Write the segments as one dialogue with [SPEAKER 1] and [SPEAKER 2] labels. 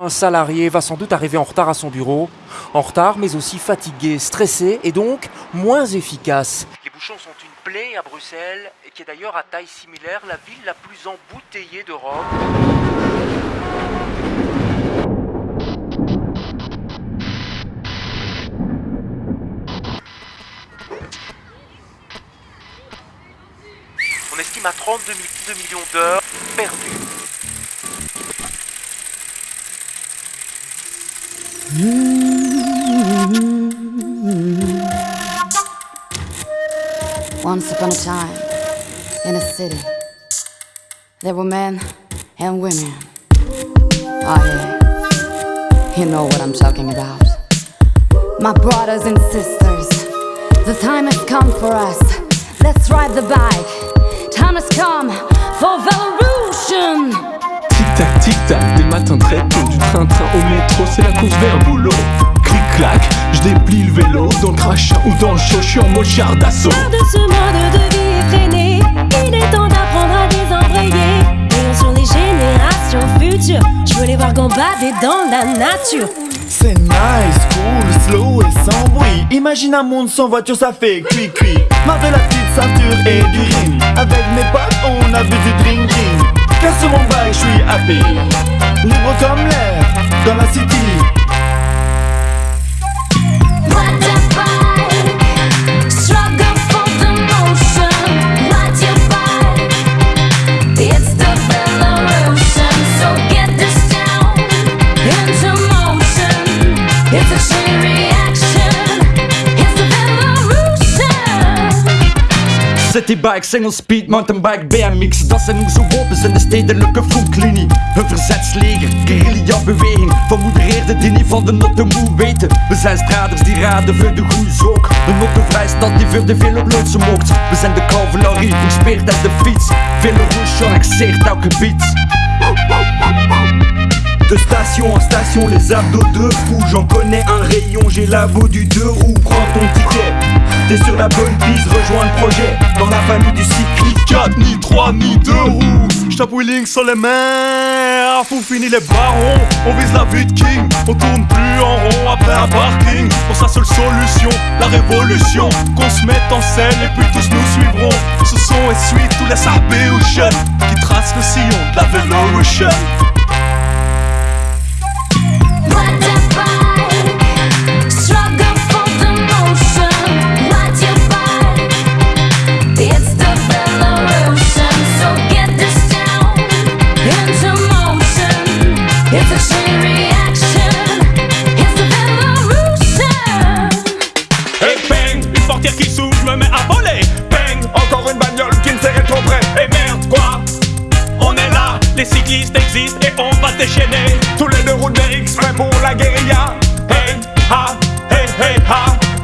[SPEAKER 1] Un salarié va sans doute arriver en retard à son bureau, en retard mais aussi fatigué, stressé et donc moins efficace. Les bouchons sont une plaie à Bruxelles, qui est d'ailleurs à taille similaire la ville la plus embouteillée d'Europe. On estime à 32 millions d'heures perdues.
[SPEAKER 2] Once upon a time, in a city, there were men and women. Oh yeah, you know what I'm talking about. My brothers and sisters, the time has come for us. Let's ride the bike. Time has come for Velorution.
[SPEAKER 3] Tic-tac, tic-tac, des matins très tôt, du train-train au métro, c'est la course vers le boulot. Clic-clac, je déplie le vélo, dans le crachin ou dans le show, je suis en mode char d'assaut.
[SPEAKER 4] De ce mode de vie effréné, il est temps d'apprendre à désembrayer. Voyons sur les générations futures, je veux les voir gambader dans la nature.
[SPEAKER 5] C'est nice, cool, slow et sans bruit. Imagine un monde sans voiture, ça fait cuit-cuit. Marre de la petite ceinture et du ring. Avec mes potes, on a bu du drinking. Car sur mon bike, je suis happy. Libre comme l'air, dans la city.
[SPEAKER 6] Citybike, single speed, mountainbike, BMX Dat zijn onze wapens in de stedelijke frontlinie Een verzetsleger, guerrilla beweging Vermoedereerde die niet van de notte moe weten. We zijn straders die raden voor de goede zoek Een notte vrijstad die voor de veel op loodsen mocht We zijn de cavalerie, verspeerd en de fiets. Vele rouge annexeert elk gebied.
[SPEAKER 5] De station en station, les abdos de fou. J'en connais un rayon, j'ai la du deux roues. Prends ton ticket, t'es sur la bonne piste, rejoins le projet. Dans la famille du cycliste.
[SPEAKER 3] 4, ni 3, ni 2 roues. J'tape wheeling sur les mains, faut finir les barons. On vise la vie de king, on tourne plus en rond après un parking. Pour sa seule solution, la révolution. Qu'on se mette en scène et puis tous nous suivront. Ce son essuie tous les Sarbeocean qui tracent le sillon de la Velorution.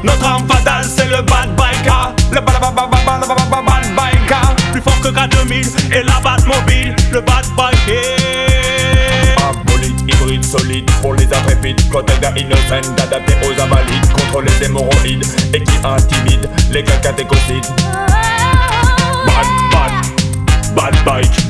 [SPEAKER 3] Notre arme fatale, c'est le bad bike, ha. Le bad, bad, bad, bad, bad, bad, bad, bad. Plus fort que K2000 et la base mobile. Le bad bike, hey.
[SPEAKER 7] Un bolide hybride solide pour les intrépides Protège innocent d'adapter aux invalides Contre les hémorroïdes et qui intimide les cas catéchosides Bad, bad, bad bike, bad, bad